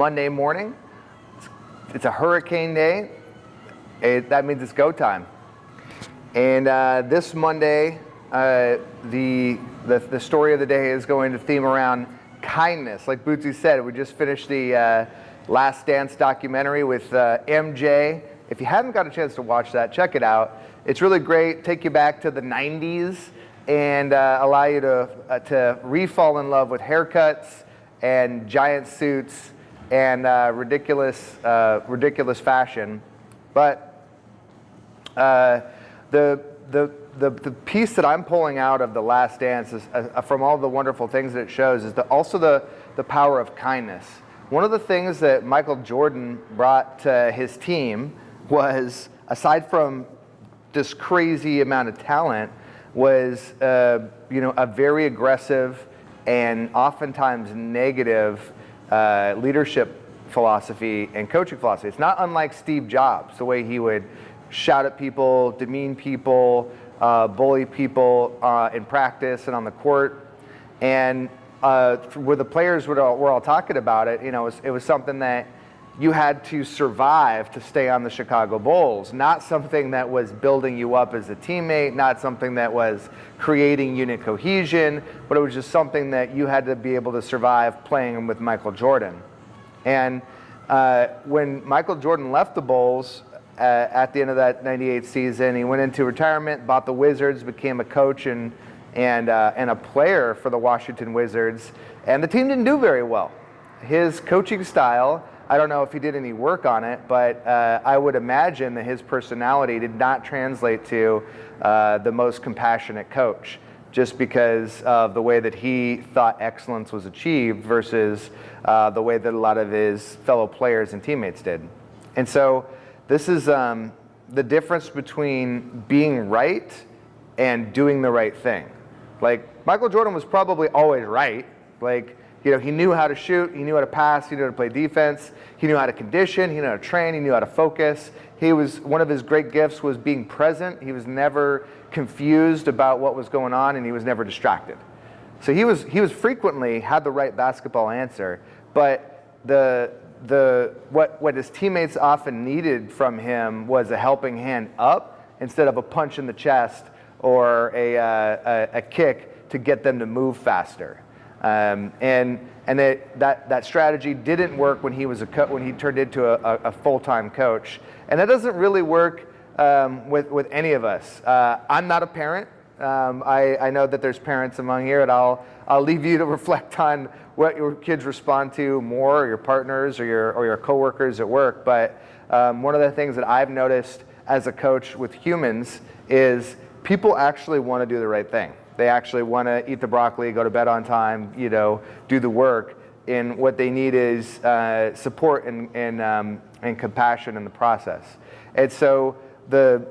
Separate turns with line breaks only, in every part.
Monday morning. It's a hurricane day. It, that means it's go time. And uh, this Monday, uh, the, the, the story of the day is going to theme around kindness. Like Bootsy said, we just finished the uh, Last Dance documentary with uh, MJ. If you haven't got a chance to watch that, check it out. It's really great. Take you back to the 90s and uh, allow you to, uh, to re-fall in love with haircuts and giant suits and uh, ridiculous, uh, ridiculous fashion. But uh, the, the, the, the piece that I'm pulling out of The Last Dance is, uh, from all the wonderful things that it shows is the, also the, the power of kindness. One of the things that Michael Jordan brought to his team was, aside from this crazy amount of talent, was uh, you know, a very aggressive and oftentimes negative uh, leadership philosophy and coaching philosophy. It's not unlike Steve Jobs, the way he would shout at people, demean people, uh, bully people uh, in practice and on the court. And uh, where the players were all, were all talking about it, you know, it was, it was something that you had to survive to stay on the Chicago Bulls, not something that was building you up as a teammate, not something that was creating unit cohesion, but it was just something that you had to be able to survive playing with Michael Jordan. And uh, when Michael Jordan left the Bulls uh, at the end of that 98 season, he went into retirement, bought the Wizards, became a coach and, and, uh, and a player for the Washington Wizards, and the team didn't do very well. His coaching style I don't know if he did any work on it, but uh, I would imagine that his personality did not translate to uh, the most compassionate coach just because of the way that he thought excellence was achieved versus uh, the way that a lot of his fellow players and teammates did. And so this is um, the difference between being right and doing the right thing. Like Michael Jordan was probably always right. Like you know, he knew how to shoot, he knew how to pass, he knew how to play defense, he knew how to condition, he knew how to train, he knew how to focus. He was, one of his great gifts was being present. He was never confused about what was going on and he was never distracted. So he was, he was frequently had the right basketball answer, but the, the, what, what his teammates often needed from him was a helping hand up instead of a punch in the chest or a, uh, a, a kick to get them to move faster. Um, and and that, that, that strategy didn't work when he, was a when he turned into a, a full-time coach. And that doesn't really work um, with, with any of us. Uh, I'm not a parent. Um, I, I know that there's parents among here, and I'll, I'll leave you to reflect on what your kids respond to more, or your partners, or your, or your coworkers at work. But um, one of the things that I've noticed as a coach with humans is people actually want to do the right thing. They actually want to eat the broccoli, go to bed on time, you know, do the work. And what they need is uh, support and, and, um, and compassion in the process. And so the,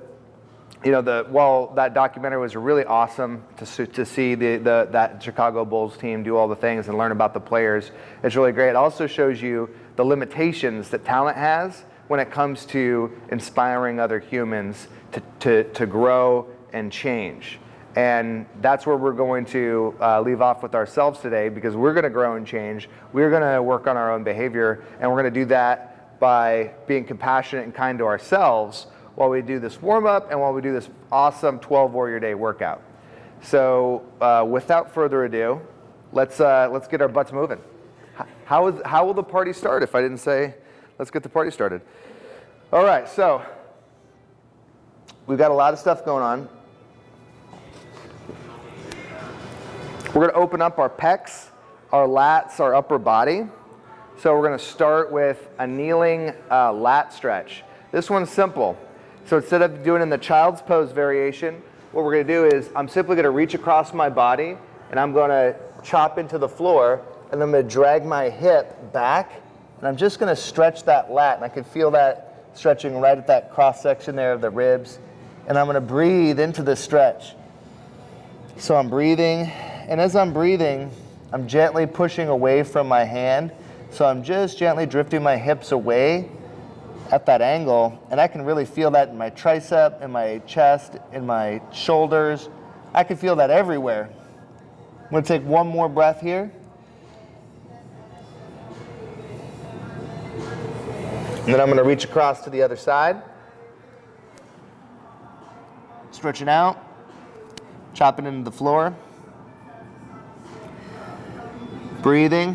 you know, the, while that documentary was really awesome to, to see the, the, that Chicago Bulls team do all the things and learn about the players, it's really great. It also shows you the limitations that talent has when it comes to inspiring other humans to, to, to grow and change. And that's where we're going to uh, leave off with ourselves today because we're going to grow and change. We're going to work on our own behavior, and we're going to do that by being compassionate and kind to ourselves while we do this warm up and while we do this awesome 12 warrior day workout. So, uh, without further ado, let's, uh, let's get our butts moving. How, is, how will the party start if I didn't say, let's get the party started? All right, so we've got a lot of stuff going on. We're going to open up our pecs, our lats, our upper body. So we're going to start with a kneeling uh, lat stretch. This one's simple. So instead of doing in the child's pose variation, what we're going to do is I'm simply going to reach across my body and I'm going to chop into the floor and I'm going to drag my hip back and I'm just going to stretch that lat and I can feel that stretching right at that cross section there of the ribs and I'm going to breathe into the stretch. So I'm breathing and as I'm breathing, I'm gently pushing away from my hand. So I'm just gently drifting my hips away at that angle. And I can really feel that in my tricep, in my chest, in my shoulders. I can feel that everywhere. I'm gonna take one more breath here. And then I'm gonna reach across to the other side. Stretching out, chopping into the floor. Breathing.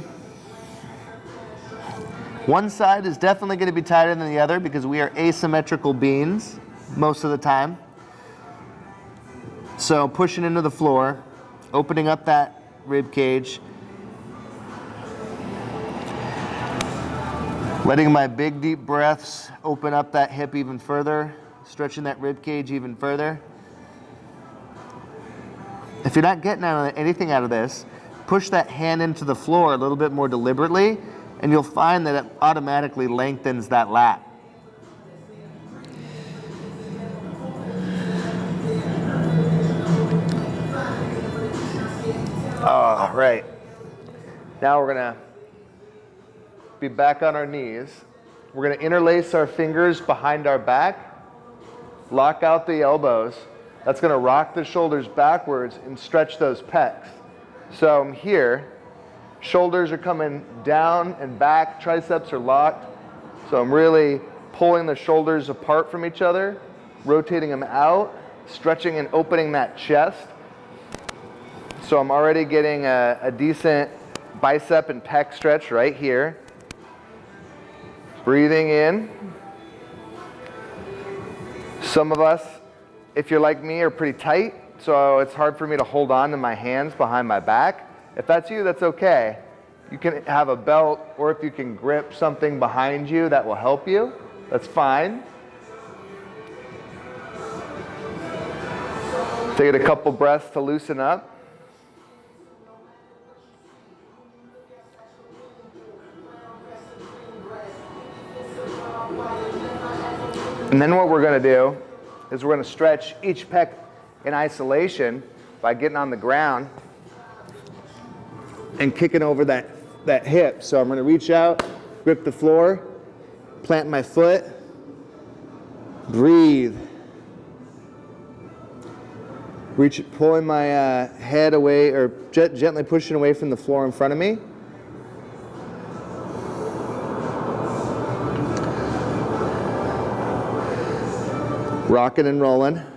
One side is definitely gonna be tighter than the other because we are asymmetrical beings most of the time. So pushing into the floor, opening up that rib cage, letting my big deep breaths open up that hip even further, stretching that rib cage even further. If you're not getting anything out of this, push that hand into the floor a little bit more deliberately, and you'll find that it automatically lengthens that lat. All right. Now we're gonna be back on our knees. We're gonna interlace our fingers behind our back, lock out the elbows. That's gonna rock the shoulders backwards and stretch those pecs. So I'm here, shoulders are coming down and back, triceps are locked. So I'm really pulling the shoulders apart from each other, rotating them out, stretching and opening that chest. So I'm already getting a, a decent bicep and pec stretch right here. Breathing in. Some of us, if you're like me, are pretty tight, so it's hard for me to hold on to my hands behind my back. If that's you, that's okay. You can have a belt, or if you can grip something behind you that will help you, that's fine. Take a couple breaths to loosen up. And then what we're to do is we're to stretch each pec in isolation by getting on the ground and kicking over that, that hip. So I'm going to reach out, grip the floor, plant my foot, breathe. Reach, pulling my uh, head away or gently pushing away from the floor in front of me. rocking and rolling.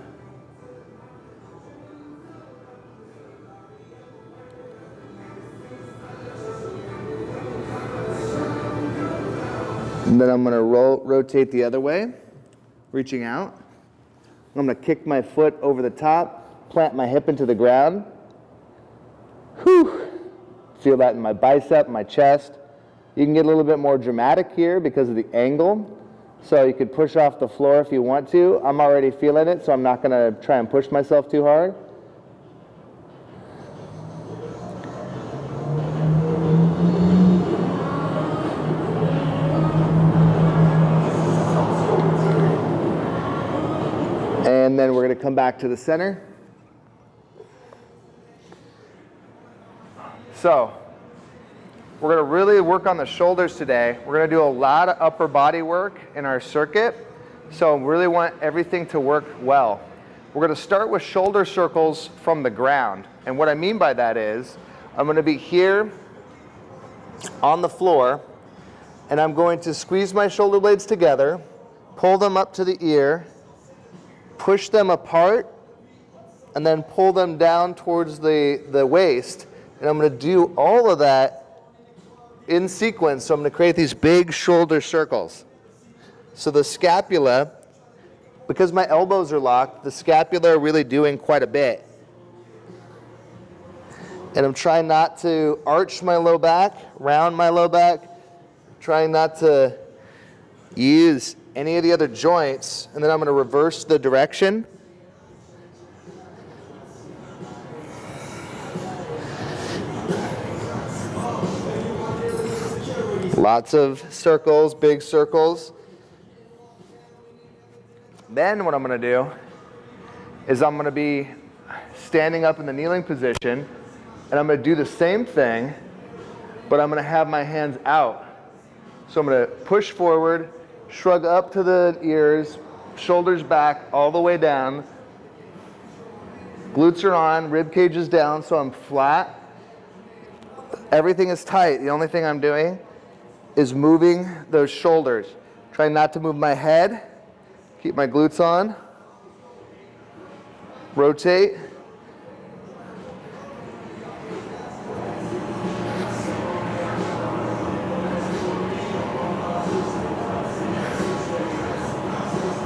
And then I'm going to roll, rotate the other way, reaching out. I'm going to kick my foot over the top, plant my hip into the ground. Whew. Feel that in my bicep, my chest. You can get a little bit more dramatic here because of the angle. So you could push off the floor if you want to. I'm already feeling it, so I'm not going to try and push myself too hard. And then we're going to come back to the center. So we're going to really work on the shoulders today. We're going to do a lot of upper body work in our circuit. So really want everything to work well. We're going to start with shoulder circles from the ground. And what I mean by that is I'm going to be here on the floor and I'm going to squeeze my shoulder blades together, pull them up to the ear, push them apart, and then pull them down towards the, the waist. And I'm going to do all of that in sequence, so I'm going to create these big shoulder circles. So the scapula, because my elbows are locked, the scapula are really doing quite a bit. And I'm trying not to arch my low back, round my low back, trying not to use any of the other joints, and then I'm going to reverse the direction Lots of circles, big circles. Then what I'm going to do is I'm going to be standing up in the kneeling position and I'm going to do the same thing, but I'm going to have my hands out. So I'm going to push forward, shrug up to the ears, shoulders back all the way down. Glutes are on, rib cage is down, so I'm flat. Everything is tight. The only thing I'm doing is moving those shoulders, Try not to move my head. Keep my glutes on. Rotate.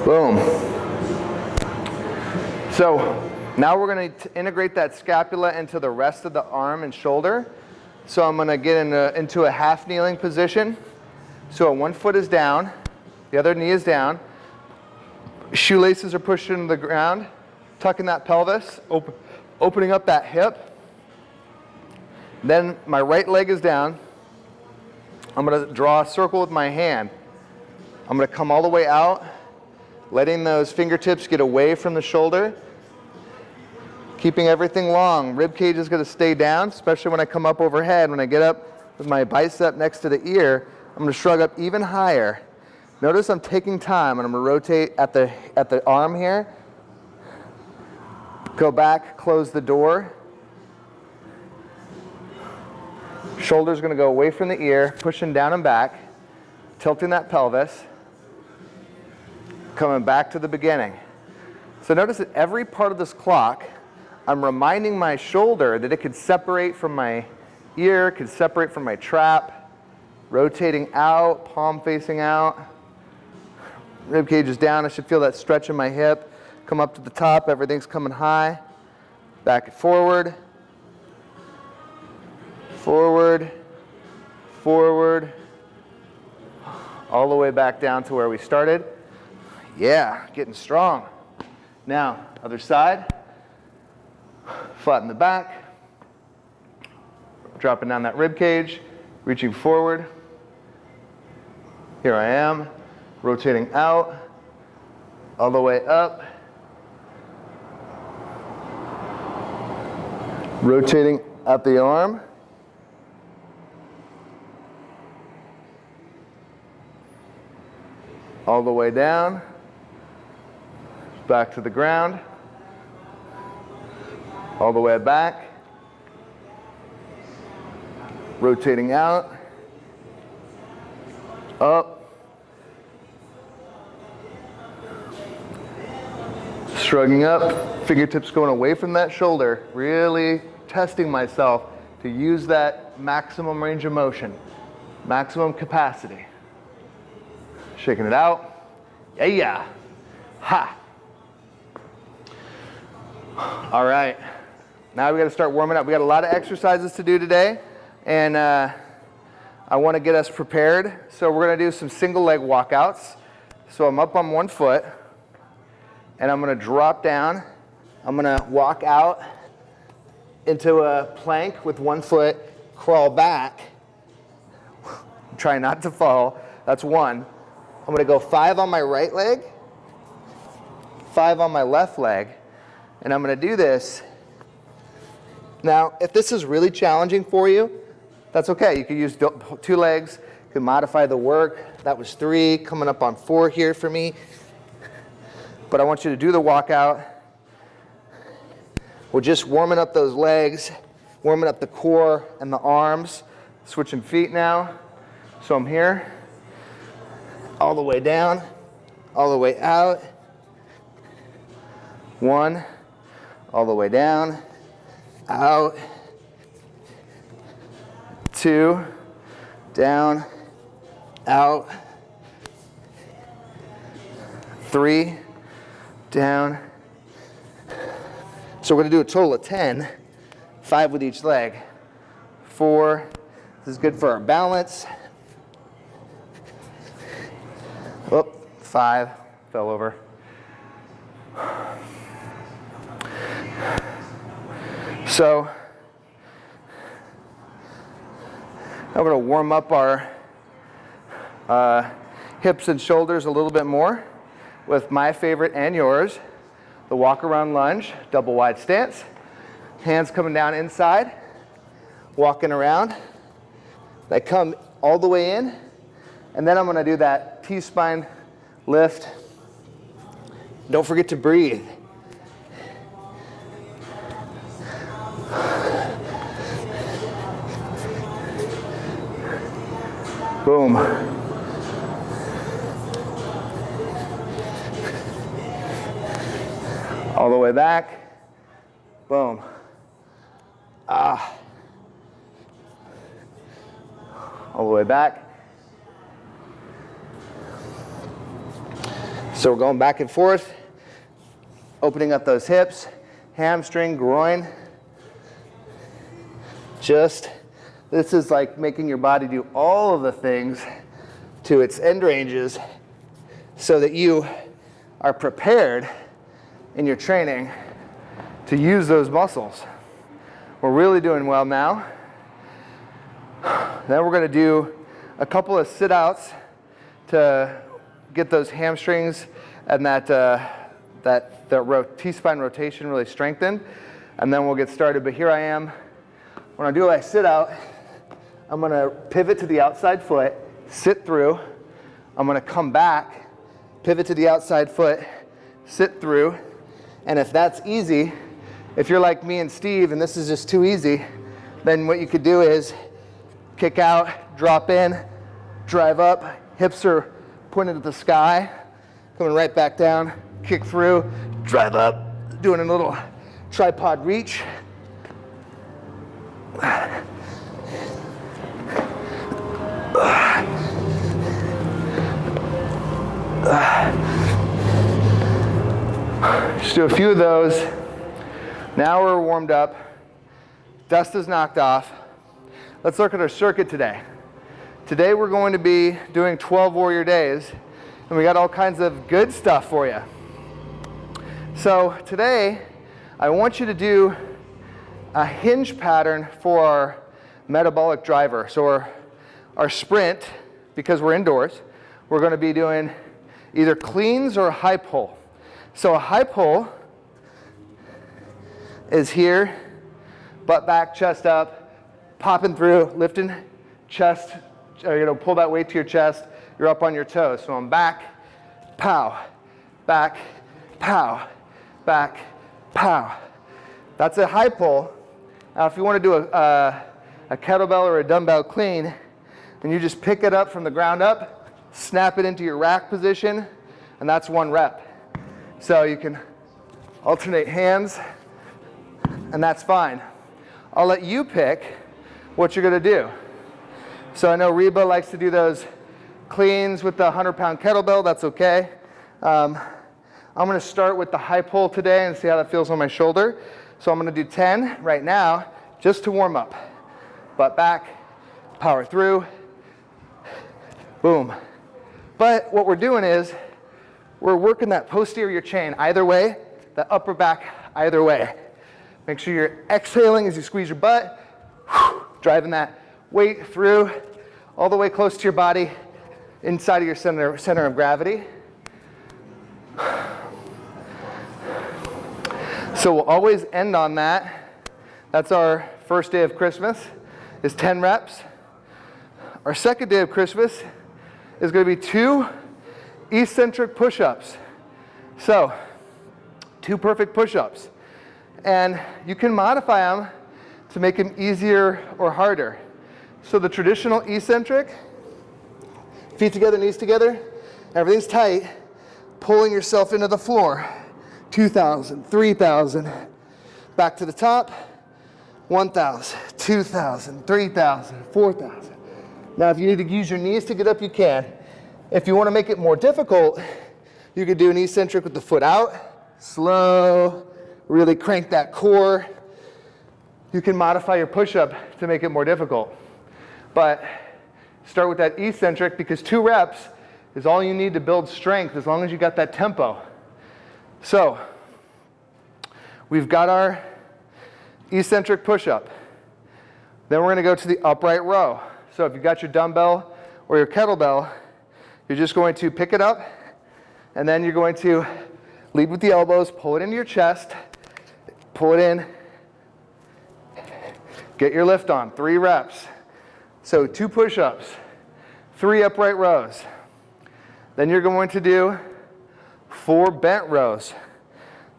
Boom. So now we're going to integrate that scapula into the rest of the arm and shoulder. So I'm going to get in a, into a half kneeling position. So one foot is down, the other knee is down. Shoelaces are pushed into the ground, tucking that pelvis, open, opening up that hip. Then my right leg is down. I'm going to draw a circle with my hand. I'm going to come all the way out, letting those fingertips get away from the shoulder. Keeping everything long. Rib cage is going to stay down, especially when I come up overhead. When I get up with my bicep next to the ear, I'm going to shrug up even higher. Notice I'm taking time and I'm going to rotate at the, at the arm here. Go back, close the door. Shoulder's going to go away from the ear, pushing down and back, tilting that pelvis, coming back to the beginning. So notice that every part of this clock, I'm reminding my shoulder that it could separate from my ear, could separate from my trap, rotating out, palm facing out. Rib cage is down, I should feel that stretch in my hip. Come up to the top, everything's coming high. Back and forward. Forward, forward, all the way back down to where we started. Yeah, getting strong. Now, other side. Flatten the back. Dropping down that rib cage, reaching forward. Here I am, rotating out, all the way up. Rotating up the arm. All the way down, back to the ground, all the way back, rotating out, up, shrugging up, fingertips going away from that shoulder, really testing myself to use that maximum range of motion, maximum capacity. Shaking it out. Yeah, yeah. Ha. All right. Now we got to start warming up. We got a lot of exercises to do today, and uh, I want to get us prepared. So we're going to do some single leg walkouts. So I'm up on one foot, and I'm going to drop down. I'm going to walk out into a plank with one foot, crawl back, try not to fall. That's one. I'm gonna go five on my right leg, five on my left leg, and I'm gonna do this. Now, if this is really challenging for you, that's okay. You could use two legs, you can modify the work. That was three, coming up on four here for me. But I want you to do the walkout. We're just warming up those legs, warming up the core and the arms. Switching feet now. So I'm here all the way down, all the way out. One, all the way down, out. Two, down, out. Three, down. So we're gonna do a total of 10, five with each leg. Four, this is good for our balance. Oh, five, fell over. So, now we're going to warm up our uh, hips and shoulders a little bit more with my favorite and yours, the walk around lunge, double wide stance. Hands coming down inside, walking around. They come all the way in, and then I'm going to do that T-spine lift. Don't forget to breathe. Boom. All the way back. Boom. Ah. All the way back. So we're going back and forth, opening up those hips, hamstring, groin. Just this is like making your body do all of the things to its end ranges so that you are prepared in your training to use those muscles. We're really doing well now. Then we're going to do a couple of sit-outs to get those hamstrings and that, uh, that, that T-spine rotation really strengthened. And then we'll get started. But here I am. When I do a sit-out, I'm going to pivot to the outside foot, sit through. I'm going to come back, pivot to the outside foot, sit through. And if that's easy, if you're like me and Steve and this is just too easy, then what you could do is kick out, drop in, drive up, hips are pointed at the sky, coming right back down, kick through, drive up, doing a little tripod reach. Just do a few of those. Now we're warmed up. Dust is knocked off. Let's look at our circuit today. Today we're going to be doing 12 warrior days and we got all kinds of good stuff for you. So today I want you to do a hinge pattern for our metabolic driver. So our, our sprint, because we're indoors, we're going to be doing either cleans or high pull. So a high pull is here, butt back, chest up, popping through, lifting chest uh, you know, pull that weight to your chest, you're up on your toes. So I'm back, pow, back, pow, back, pow. That's a high pull. Now if you want to do a, a, a kettlebell or a dumbbell clean, then you just pick it up from the ground up, snap it into your rack position, and that's one rep. So you can alternate hands, and that's fine. I'll let you pick what you're going to do. So I know Reba likes to do those cleans with the 100 pound kettlebell, that's okay. Um, I'm gonna start with the high pull today and see how that feels on my shoulder. So I'm gonna do 10 right now, just to warm up. Butt back, power through, boom. But what we're doing is, we're working that posterior chain either way, the upper back either way. Make sure you're exhaling as you squeeze your butt, driving that weight through all the way close to your body, inside of your center, center of gravity. So we'll always end on that. That's our first day of Christmas, is 10 reps. Our second day of Christmas is going to be two eccentric push-ups. So, two perfect push-ups. And you can modify them to make them easier or harder. So the traditional eccentric, feet together, knees together, everything's tight, pulling yourself into the floor. 2,000, 3,000, back to the top, 1,000, 2,000, 3,000, 4,000. Now if you need to use your knees to get up, you can. If you want to make it more difficult, you could do an eccentric with the foot out, slow, really crank that core. You can modify your push-up to make it more difficult. But start with that eccentric because two reps is all you need to build strength as long as you got that tempo. So we've got our eccentric push-up. Then we're going to go to the upright row. So if you've got your dumbbell or your kettlebell, you're just going to pick it up and then you're going to lead with the elbows, pull it into your chest, pull it in, get your lift on, three reps. So two push-ups, three upright rows. Then you're going to do four bent rows.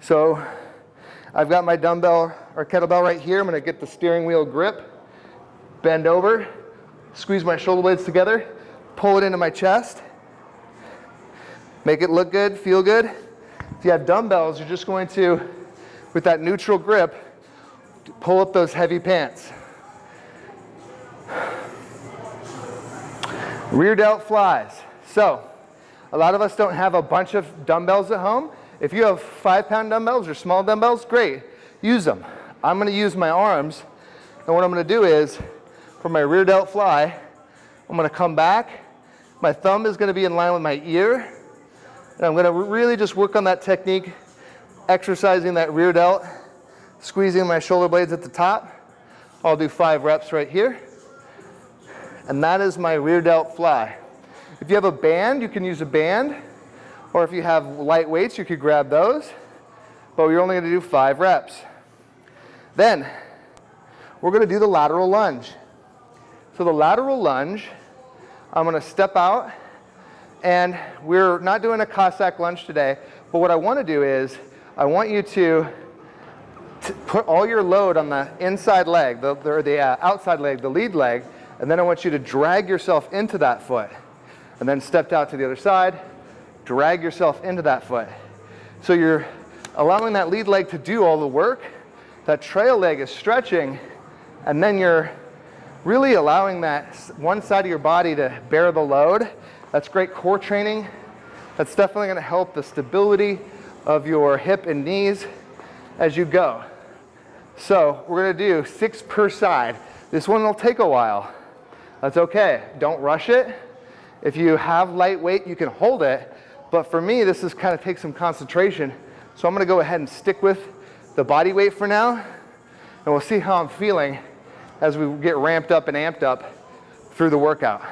So I've got my dumbbell or kettlebell right here. I'm gonna get the steering wheel grip, bend over, squeeze my shoulder blades together, pull it into my chest, make it look good, feel good. If you have dumbbells, you're just going to with that neutral grip, pull up those heavy pants. Rear delt flies. So, a lot of us don't have a bunch of dumbbells at home. If you have five pound dumbbells or small dumbbells, great, use them. I'm gonna use my arms, and what I'm gonna do is, for my rear delt fly, I'm gonna come back, my thumb is gonna be in line with my ear, and I'm gonna really just work on that technique, exercising that rear delt, squeezing my shoulder blades at the top. I'll do five reps right here. And that is my rear delt fly. If you have a band, you can use a band. Or if you have light weights, you could grab those. But you're only gonna do five reps. Then, we're gonna do the lateral lunge. So the lateral lunge, I'm gonna step out, and we're not doing a Cossack lunge today, but what I wanna do is, I want you to put all your load on the inside leg, the, or the uh, outside leg, the lead leg, and then I want you to drag yourself into that foot and then stepped out to the other side, drag yourself into that foot. So you're allowing that lead leg to do all the work, that trail leg is stretching, and then you're really allowing that one side of your body to bear the load. That's great core training. That's definitely gonna help the stability of your hip and knees as you go. So we're gonna do six per side. This one will take a while. That's okay, don't rush it. If you have light weight, you can hold it. But for me, this is kind of takes some concentration. So I'm gonna go ahead and stick with the body weight for now. And we'll see how I'm feeling as we get ramped up and amped up through the workout.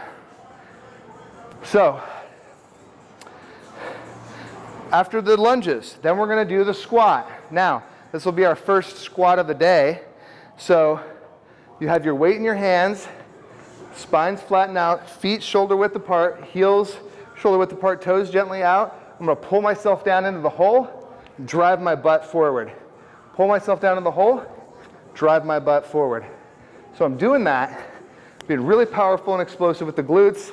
So, after the lunges, then we're gonna do the squat. Now, this will be our first squat of the day. So, you have your weight in your hands, Spines flatten out, feet shoulder width apart, heels shoulder width apart, toes gently out. I'm gonna pull myself down into the hole, drive my butt forward. Pull myself down in the hole, drive my butt forward. So I'm doing that, being really powerful and explosive with the glutes.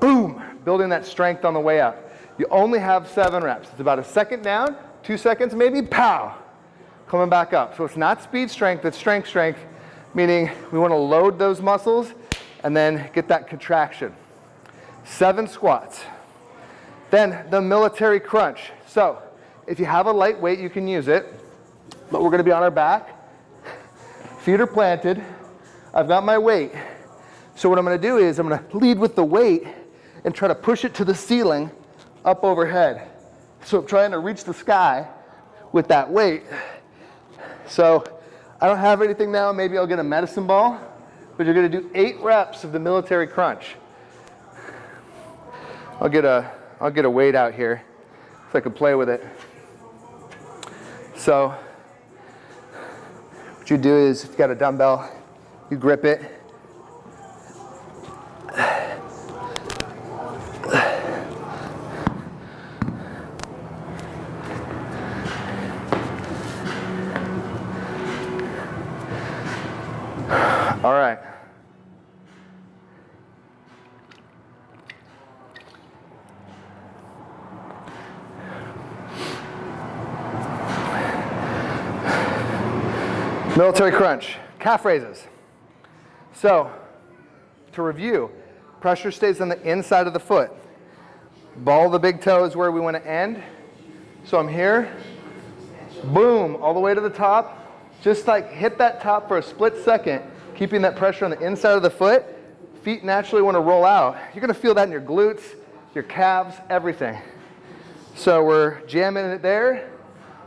Boom, building that strength on the way up. You only have seven reps. It's about a second down, two seconds maybe, pow, coming back up. So it's not speed strength, it's strength strength meaning we want to load those muscles and then get that contraction. Seven squats. Then the military crunch. So if you have a light weight, you can use it, but we're going to be on our back. Feet are planted. I've got my weight. So what I'm going to do is I'm going to lead with the weight and try to push it to the ceiling up overhead. So I'm trying to reach the sky with that weight. So I don't have anything now, maybe I'll get a medicine ball, but you're gonna do eight reps of the military crunch. I'll get a, I'll get a weight out here so I can play with it. So what you do is if you got a dumbbell, you grip it, All right. Military crunch, calf raises. So, to review, pressure stays on the inside of the foot. Ball of the big toe is where we want to end. So I'm here, boom, all the way to the top. Just like hit that top for a split second keeping that pressure on the inside of the foot, feet naturally want to roll out. You're going to feel that in your glutes, your calves, everything. So we're jamming it there,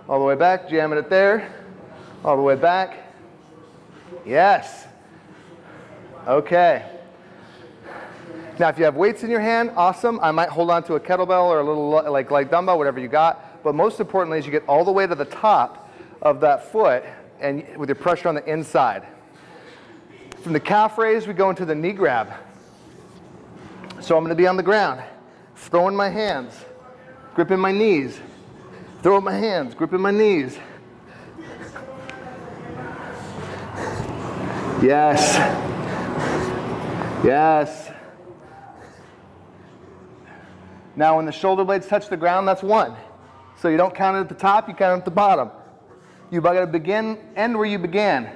all the way back, jamming it there, all the way back. Yes. Okay. Now, if you have weights in your hand, awesome. I might hold on to a kettlebell or a little like, dumbbell, whatever you got. But most importantly is you get all the way to the top of that foot and with your pressure on the inside. From the calf raise, we go into the knee grab. So I'm going to be on the ground, throwing my hands, gripping my knees, throwing my hands, gripping my knees. Yes. Yes. Now when the shoulder blades touch the ground, that's one. So you don't count it at the top, you count it at the bottom. You've gotta begin, end where you began.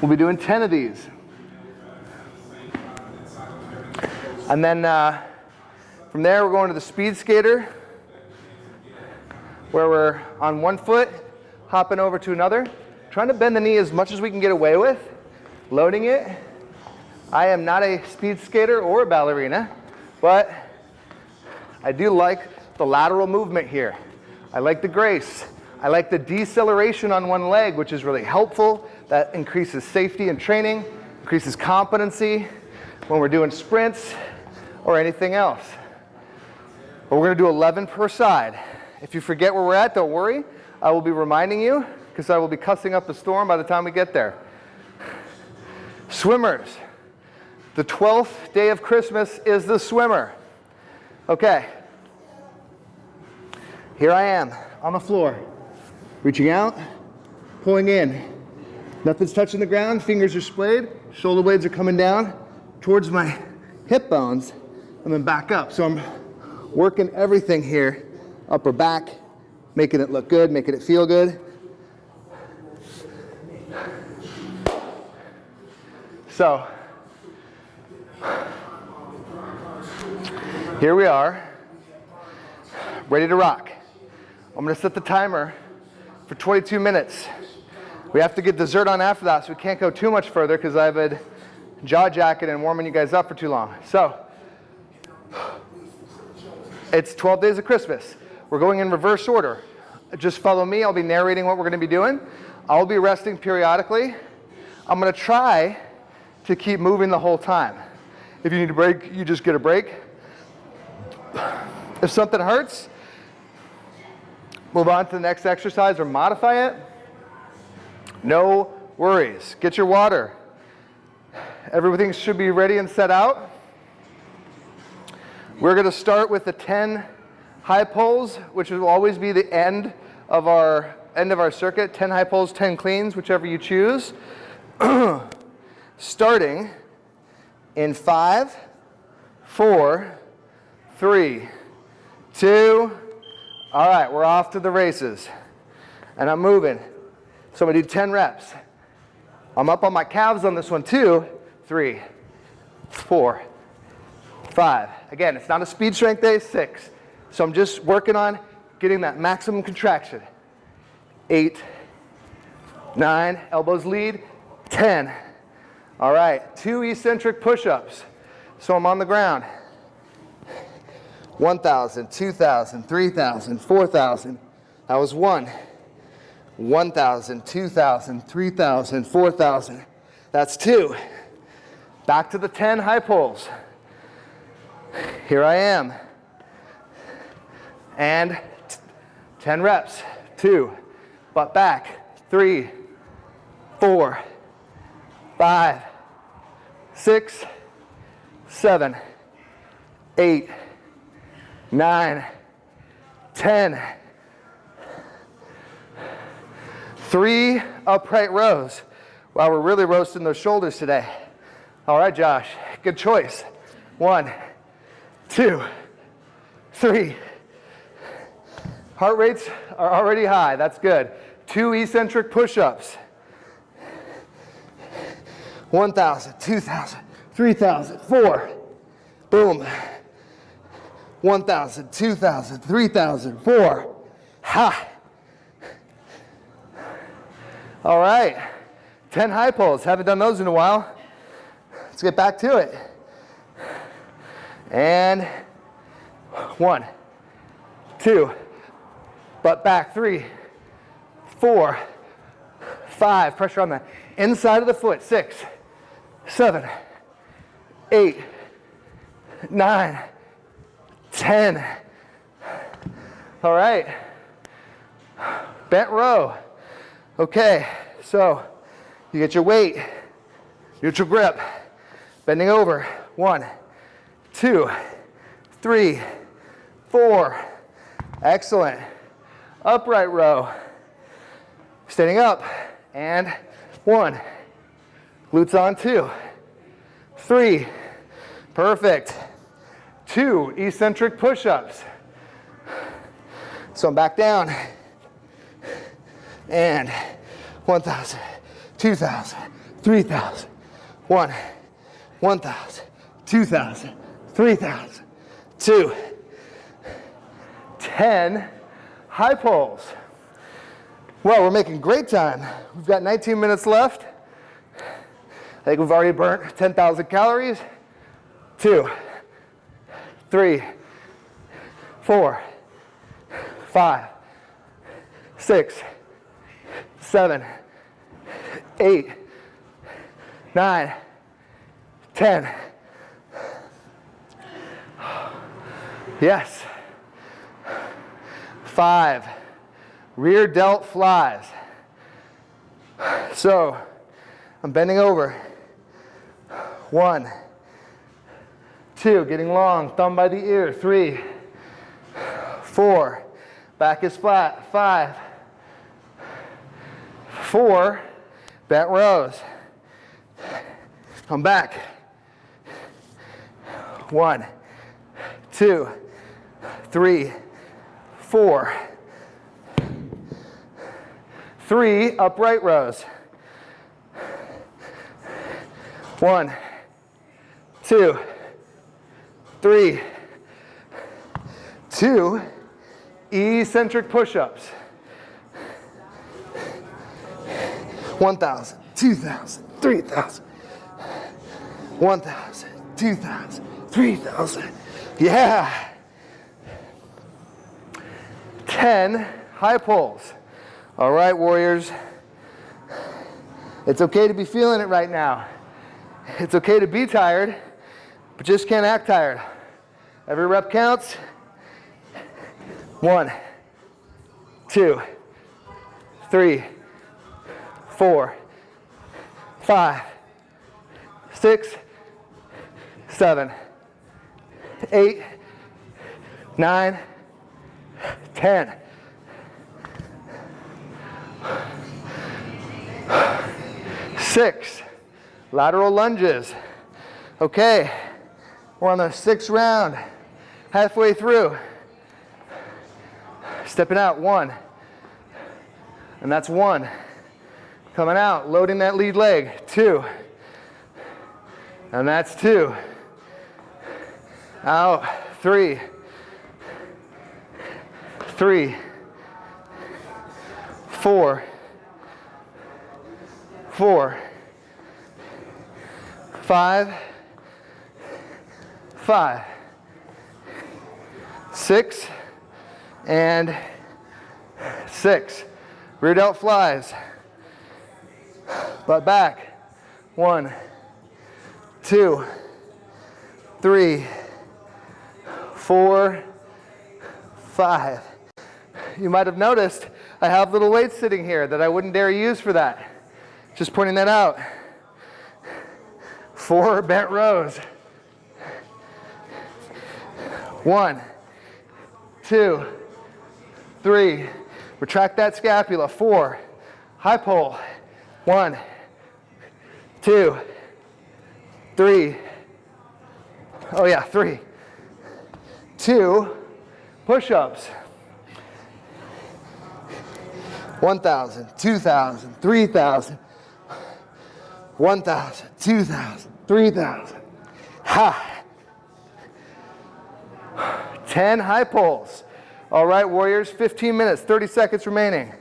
We'll be doing 10 of these. And then uh, from there, we're going to the speed skater, where we're on one foot, hopping over to another, trying to bend the knee as much as we can get away with, loading it. I am not a speed skater or a ballerina, but I do like the lateral movement here. I like the grace. I like the deceleration on one leg, which is really helpful. That increases safety and training, increases competency when we're doing sprints or anything else. But we're gonna do 11 per side. If you forget where we're at, don't worry. I will be reminding you because I will be cussing up a storm by the time we get there. Swimmers. The 12th day of Christmas is the swimmer. Okay. Here I am on the floor. Reaching out, pulling in. Nothing's touching the ground, fingers are splayed, shoulder blades are coming down towards my hip bones, and then back up. So I'm working everything here, upper back, making it look good, making it feel good. So, here we are, ready to rock. I'm gonna set the timer for 22 minutes. We have to get dessert on after that, so we can't go too much further because I've had jaw jacket and warming you guys up for too long. So, it's 12 days of Christmas. We're going in reverse order. Just follow me, I'll be narrating what we're gonna be doing. I'll be resting periodically. I'm gonna try to keep moving the whole time. If you need a break, you just get a break. If something hurts, move on to the next exercise or modify it. No worries. Get your water. Everything should be ready and set out. We're going to start with the 10 high pulls, which will always be the end of our end of our circuit. 10 high pulls, 10 cleans, whichever you choose. Starting in five, four, three, two, all right, we're off to the races. And I'm moving. So I'm gonna do 10 reps. I'm up on my calves on this one too. Three, four, five. Again, it's not a speed strength day, six. So I'm just working on getting that maximum contraction. Eight, nine, elbows lead, 10. All right, two eccentric push-ups. So I'm on the ground. 1,000, 2,000, 3,000, 4,000. That was one. 1,000, 2,000, 3,000, 4,000. That's two. Back to the 10 high pulls. Here I am. And 10 reps. Two. Butt back. Three, four, five, six, seven, eight, nine, ten. Three upright rows. Wow, we're really roasting those shoulders today. All right, Josh, good choice. One, two, three. Heart rates are already high, that's good. Two eccentric push-ups. 1,000, 2,000, 3,000, four. Boom. 1,000, 2,000, 3,000, four. Ha! All right, 10 high pulls. Haven't done those in a while. Let's get back to it. And one, two, butt back, three, four, five, pressure on the inside of the foot, six, seven, eight, nine, 10. All right. Bent row. Okay, so you get your weight, neutral grip, bending over. One, two, three, four. Excellent. Upright row. Standing up. And one. Glutes on two. Three. Perfect two eccentric push-ups. So I'm back down. and 1,000, 2,000, 3,000, 1, 1,000, 2,000, 3,000, 2, 10 high pulls. Well, we're making great time. We've got 19 minutes left. Think we've already burnt 10,000 calories. Two, three, four, five, six, seven, eight, nine, ten. Yes. Five. Rear delt flies. So I'm bending over. One, two, getting long, thumb by the ear. Three, four, back is flat. Five, four, bent rows. Come back. One, two, three, four, three upright rows. One, two, three, two eccentric push-ups. 1,000, 2,000, 3,000, 1,000, 2,000, 3,000. Yeah. 10 high pulls. All right, warriors. It's okay to be feeling it right now. It's okay to be tired, but just can't act tired. Every rep counts. One, two, three, four, five, six, seven, eight, nine, ten. Six. Lateral lunges. Okay, we're on the sixth round, halfway through. Stepping out, one. And that's one. Coming out, loading that lead leg, two. And that's two. Out, three. Three. Four. Four five, five, six, and six. Rear delt flies. Butt back. One, two, three, four, five. You might have noticed I have little weights sitting here that I wouldn't dare use for that. Just pointing that out. Four bent rows. One, two, three. Retract that scapula. Four. High pull. One, two, three. Oh yeah, three. Two push-ups. 1,000, 2,000, 3,000, 1,000, 2,000, 3,000. Ha. 10 high pulls. All right, warriors, 15 minutes, 30 seconds remaining.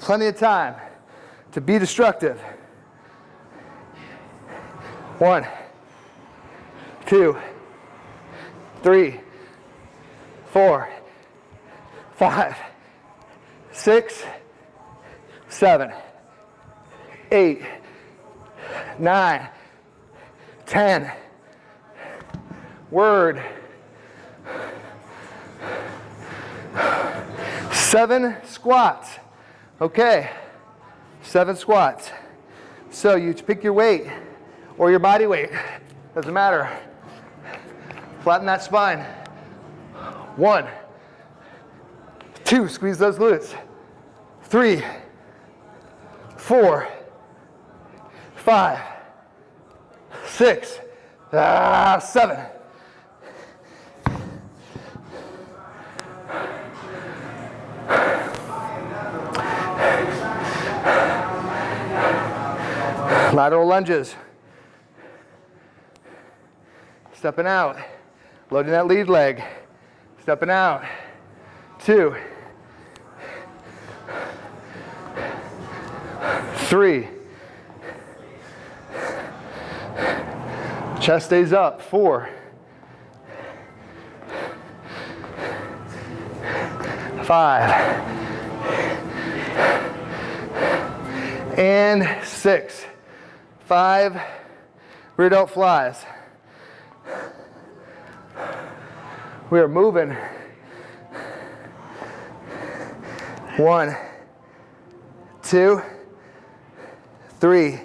Plenty of time to be destructive. One, two, three, four, five, six, seven, eight, nine, ten. Word. Seven squats. Okay, seven squats. So you pick your weight or your body weight, doesn't matter. Flatten that spine. One, two, squeeze those glutes. Three, four, five, six, ah, seven. Lateral lunges. Stepping out. Loading that lead leg. Stepping out. Two. Three. Chest stays up. Four. Five. And six. Five. Rear delt flies. We are moving. One, two, three,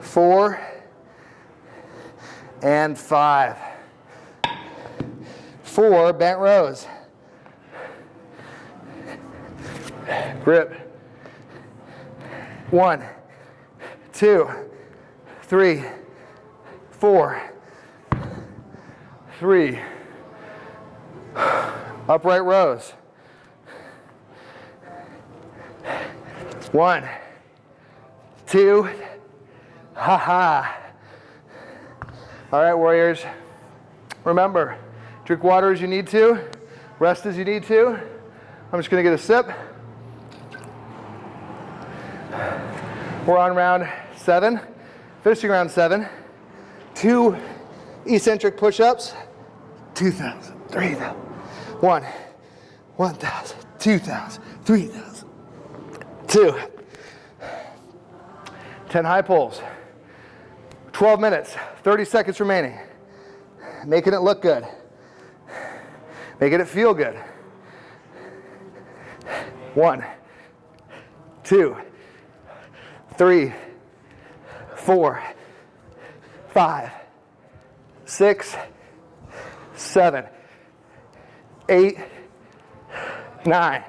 four, and five. Four bent rows. Grip. One, two, three, four, three. Upright rows. One, two, ha ha. All right, warriors. Remember, drink water as you need to, rest as you need to. I'm just gonna get a sip. We're on round seven, finishing round seven. Two eccentric push-ups, 2,000, 3,000, one, 1,000, 2,000, 3,000, two, 10 high pulls, 12 minutes, 30 seconds remaining. Making it look good, making it feel good. One, two, three, four, five, six, seven, eight, nine,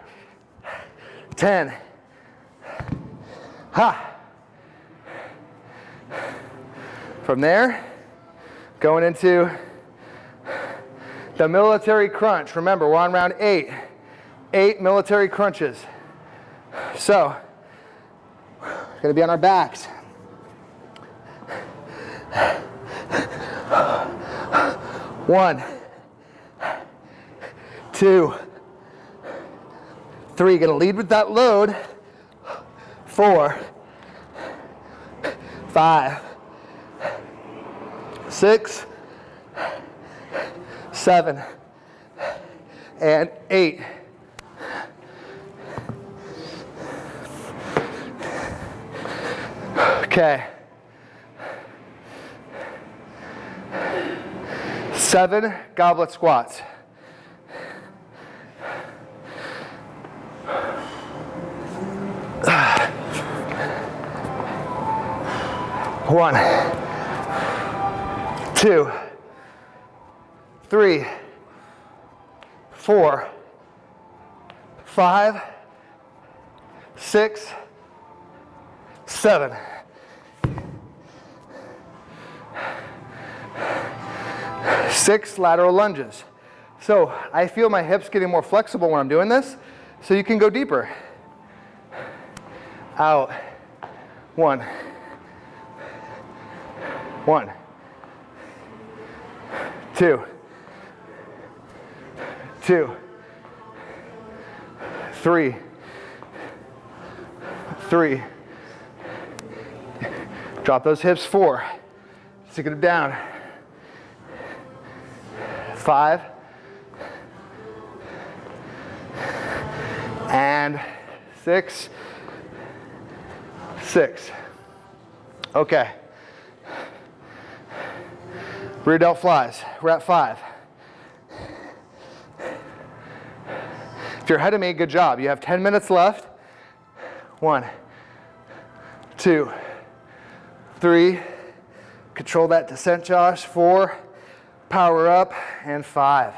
ten. Ha. From there, going into the military crunch. Remember, we're on round eight. Eight military crunches. So, gonna be on our backs. One, two, three. Gonna lead with that load. Four, five, six, seven, and eight. Okay. Seven goblet squats. One, two, three, four, five, six, seven. Six lateral lunges. So I feel my hips getting more flexible when I'm doing this, so you can go deeper. Out. One. One. Two. Two. Three. Three. Drop those hips. Four. Stick it down. Five. And six. Six. Okay. Rear delt flies. We're at five. If you're ahead of me, good job. You have 10 minutes left. One, two, three. Control that descent, Josh. Four, power up, and five.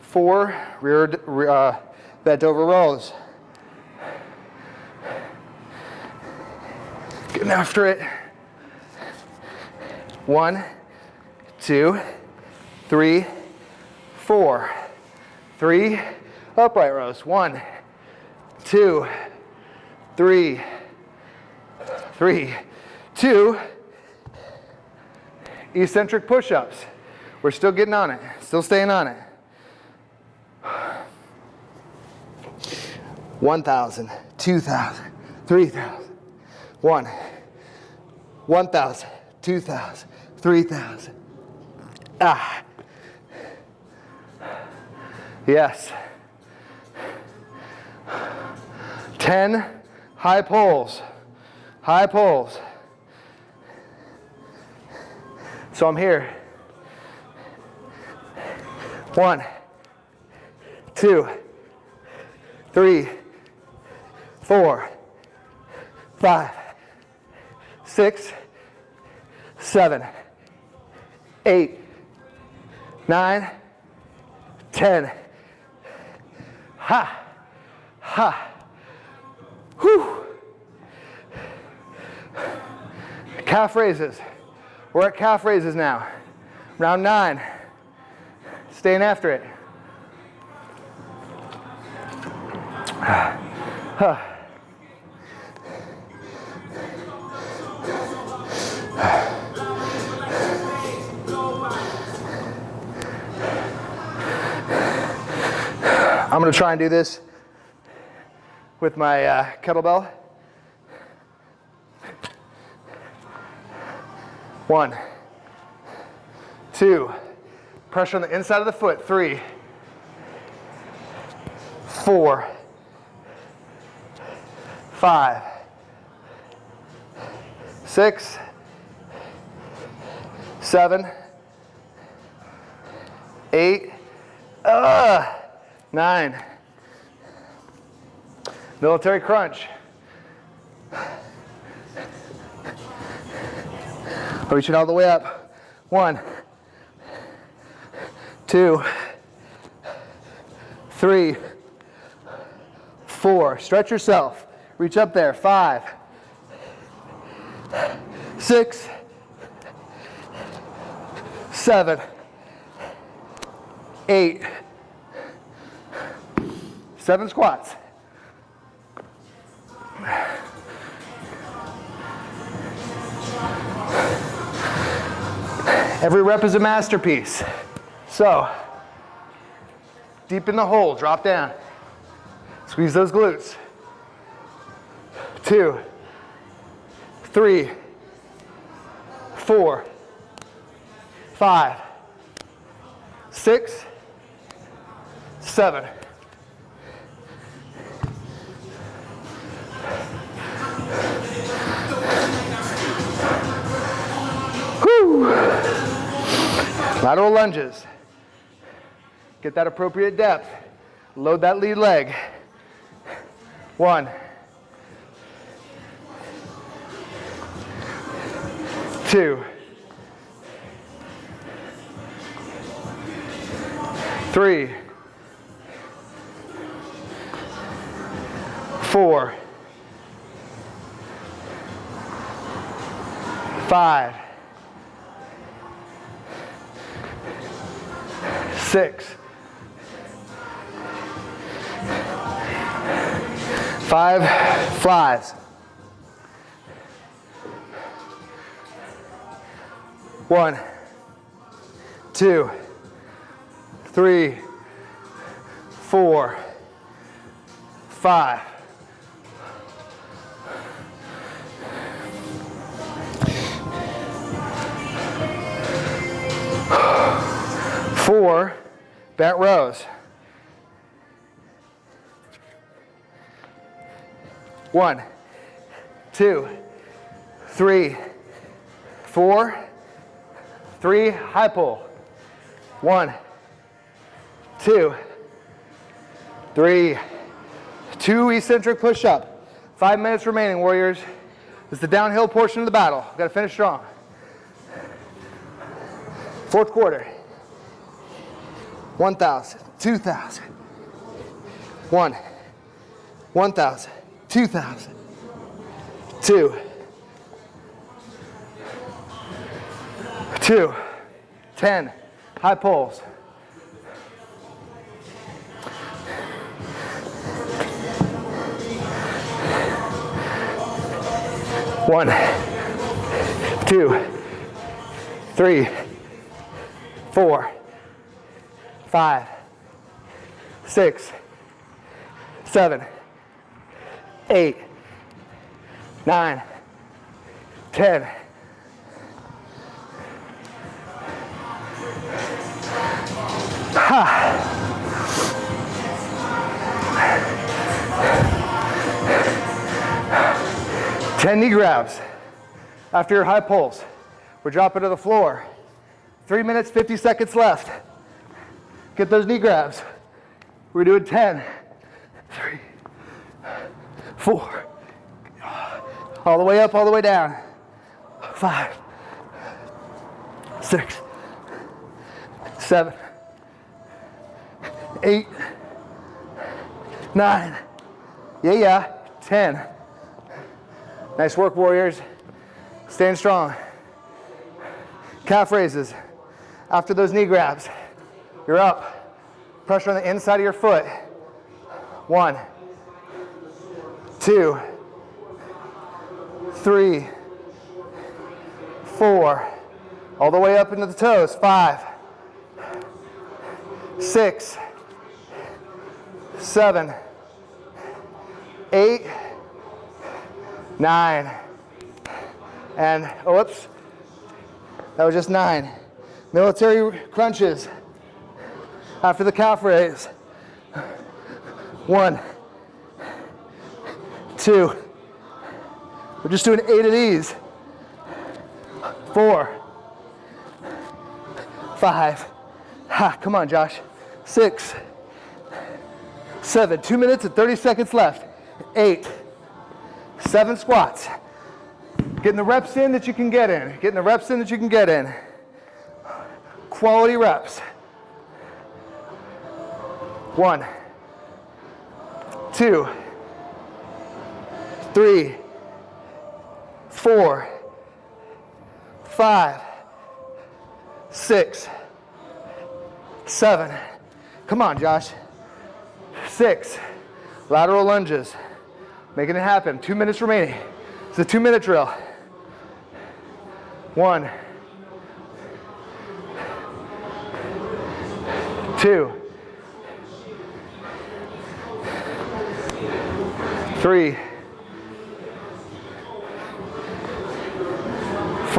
Four, rear, uh, bent over rows. Getting after it. One, two, three, four. Three, upright rows. One, two, three, three, two, eccentric push-ups. We're still getting on it, still staying on it. 1,000, 2,000, 3,000, 1, 1,000, 2,000, 3,000. Ah. Yes. 10 high pulls, high pulls. So I'm here. One, two, three, four, five, six, seven, eight, nine, ten. Ha, ha, whew. Calf raises. We're at calf raises now. Round nine. Staying after it. I'm going to try and do this with my uh, kettlebell. One, two, pressure on the inside of the foot. Three, four, five, six, seven, eight, uh, nine. Military crunch. Reaching all the way up. One, two, three, four. Stretch yourself. Reach up there. Five, six, seven, eight, seven squats. Every rep is a masterpiece. So, deep in the hole, drop down. Squeeze those glutes. Two, three, four, five, six, seven. Lateral lunges. Get that appropriate depth. Load that lead leg. One. Two. Three. Four. Five. six, five flies. One, two, three, four, five. Four, bent rows. One, two, three, four, three, high pull. One, two, three, two eccentric push up. Five minutes remaining, warriors. It's the downhill portion of the battle. Got to finish strong. Fourth quarter. 1,000, 2,000, 1, 1,000, 2,000, 2, 2, 10, high pulls. One, two, three, four, five, six, seven, eight, nine, ten. Ha. 10 knee grabs after your high pulls. We're dropping to the floor. Three minutes, 50 seconds left. Get those knee grabs. We're doing 10, three, four, all the way up, all the way down. Five, six, seven, eight, nine, yeah, yeah, 10. Nice work, warriors. Stand strong. Calf raises. After those knee grabs, you're up. Pressure on the inside of your foot. One, two, three, four, all the way up into the toes. Five, six, seven, eight, nine, and oh, whoops, that was just nine. Military crunches after the calf raise. One, two, we're just doing eight of these. Four, five, ha, come on, Josh. Six, seven, two minutes and 30 seconds left. Eight, seven squats. Getting the reps in that you can get in. Getting the reps in that you can get in. Quality reps. One, two, three, four, five, six, seven. Come on, Josh. Six. Lateral lunges. Making it happen. Two minutes remaining. It's a two minute drill. One, two, three,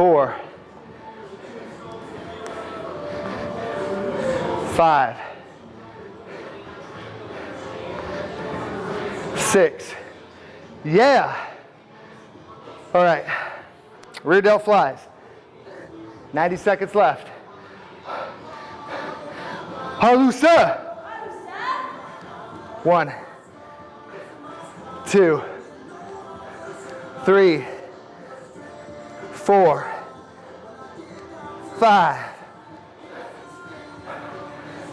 four, five, six. Yeah. All right. Rear delt flies. 90 seconds left. Halusa. One, two, three, four, five.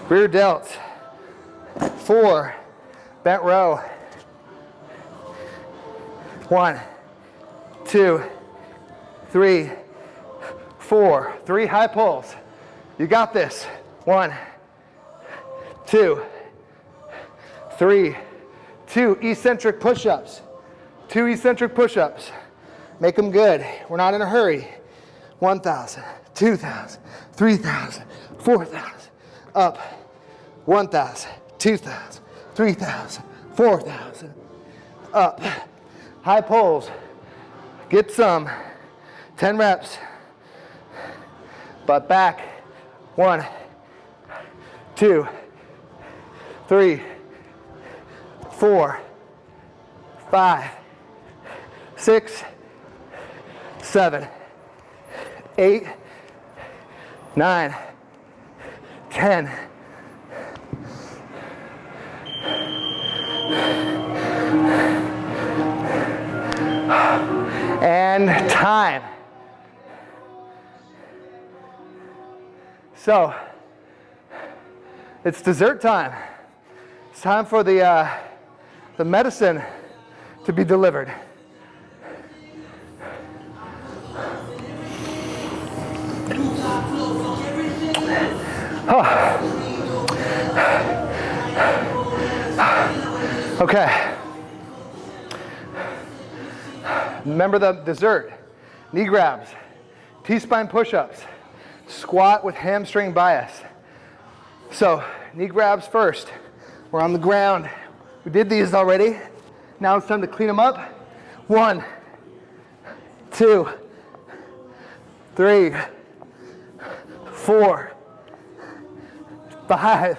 Rear delt. Four. Bent row. One, two, three, four. Three high pulls. You got this. One, two, three, two eccentric push-ups. Two eccentric push-ups. Make them good. We're not in a hurry. 1,000, 2,000, 3,000, 4,000. Up. 1,000, 2,000, 3,000, 4,000. Up. High pulls. Get some. 10 reps. Butt back. One, two, three, four, five, six, seven, eight, nine, ten. And time. So, it's dessert time. It's time for the, uh, the medicine to be delivered. Oh. Okay. Remember the dessert. Knee grabs. T-spine push-ups. Squat with hamstring bias. So knee grabs first. We're on the ground. We did these already. Now it's time to clean them up. One, two, three, four, five,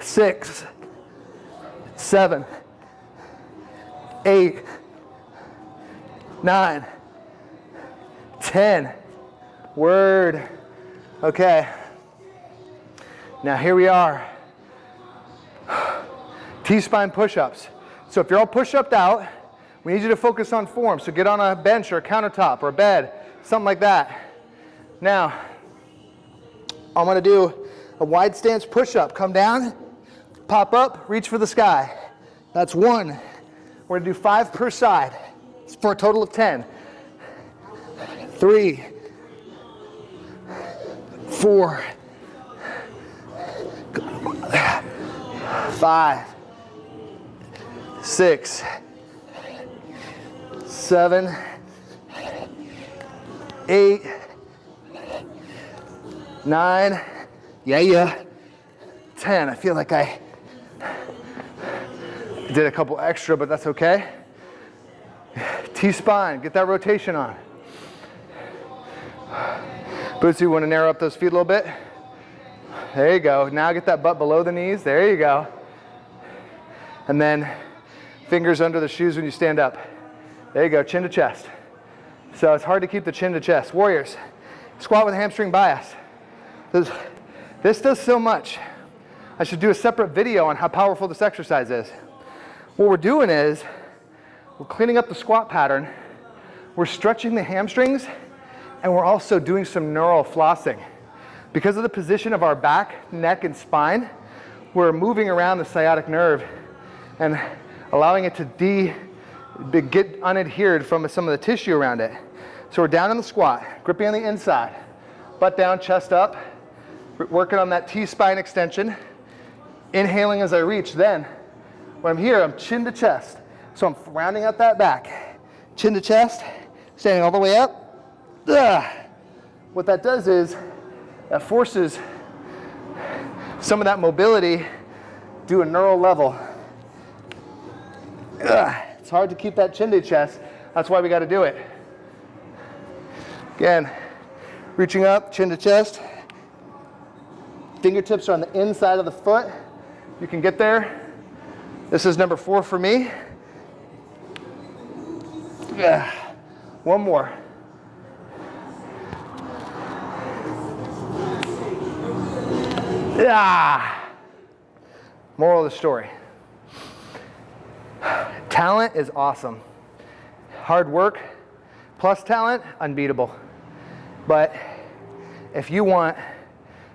six, seven, eight, nine, ten. Word. Okay. Now here we are. T-spine push-ups. So if you're all push-upped out, we need you to focus on form. So get on a bench or a countertop or a bed, something like that. Now, I'm gonna do a wide stance push-up. Come down, pop up, reach for the sky. That's one. We're gonna do five per side for a total of 10. Three, four, five, six, seven, eight, nine, yeah, yeah, 10. I feel like I did a couple extra, but that's okay. T-spine, get that rotation on. Bootsy, you want to narrow up those feet a little bit? There you go. Now get that butt below the knees. There you go. And then fingers under the shoes when you stand up. There you go, chin to chest. So it's hard to keep the chin to chest. Warriors, squat with hamstring bias. This, this does so much. I should do a separate video on how powerful this exercise is. What we're doing is, we're cleaning up the squat pattern, we're stretching the hamstrings, and we're also doing some neural flossing. Because of the position of our back, neck, and spine, we're moving around the sciatic nerve and allowing it to de, get unadhered from some of the tissue around it. So we're down in the squat, gripping on the inside, butt down, chest up, working on that T-spine extension, inhaling as I reach. Then, when I'm here, I'm chin to chest. So I'm rounding out that back. Chin to chest, standing all the way up. Ugh. What that does is, that forces some of that mobility to a neural level. Ugh. It's hard to keep that chin to chest. That's why we got to do it. Again, reaching up, chin to chest. Fingertips are on the inside of the foot. You can get there. This is number four for me. Yeah. One more. Yeah. Moral of the story. Talent is awesome. Hard work plus talent, unbeatable. But if you want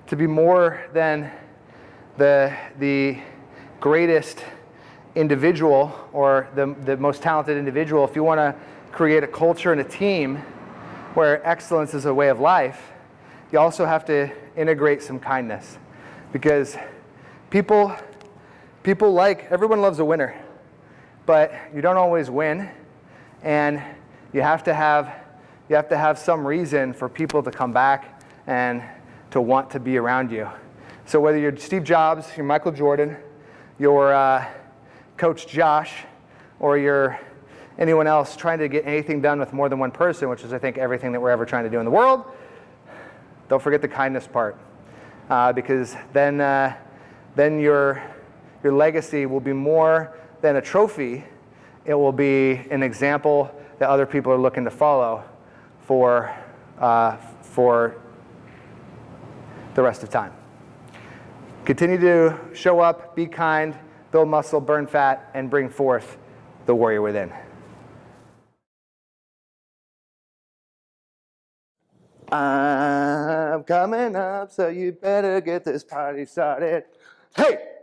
to be more than the, the greatest individual or the, the most talented individual, if you want to create a culture and a team where excellence is a way of life, you also have to integrate some kindness. Because people, people like, everyone loves a winner, but you don't always win. And you have to have, you have, to have some reason for people to come back and to want to be around you. So whether you're Steve Jobs, you're Michael Jordan, you're uh, Coach Josh, or you're anyone else trying to get anything done with more than one person, which is I think everything that we're ever trying to do in the world, don't forget the kindness part. Uh, because then, uh, then your, your legacy will be more than a trophy. It will be an example that other people are looking to follow for, uh, for the rest of time. Continue to show up, be kind, build muscle, burn fat, and bring forth the warrior within. I'm coming up, so you better get this party started. Hey!